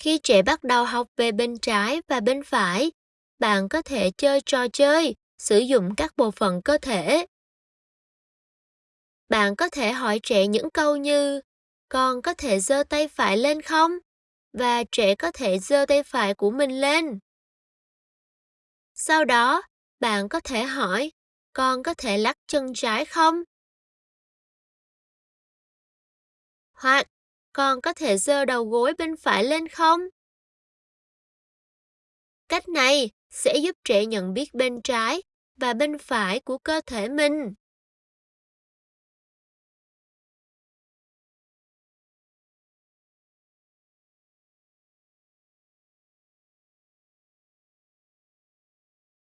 Khi trẻ bắt đầu học về bên trái và bên phải, bạn có thể chơi trò chơi, sử dụng các bộ phận cơ thể. Bạn có thể hỏi trẻ những câu như con có thể giơ tay phải lên không? Và trẻ có thể giơ tay phải của mình lên. Sau đó, bạn có thể hỏi con có thể lắc chân trái không? Hoặc con có thể giơ đầu gối bên phải lên không? Cách này sẽ giúp trẻ nhận biết bên trái và bên phải của cơ thể mình.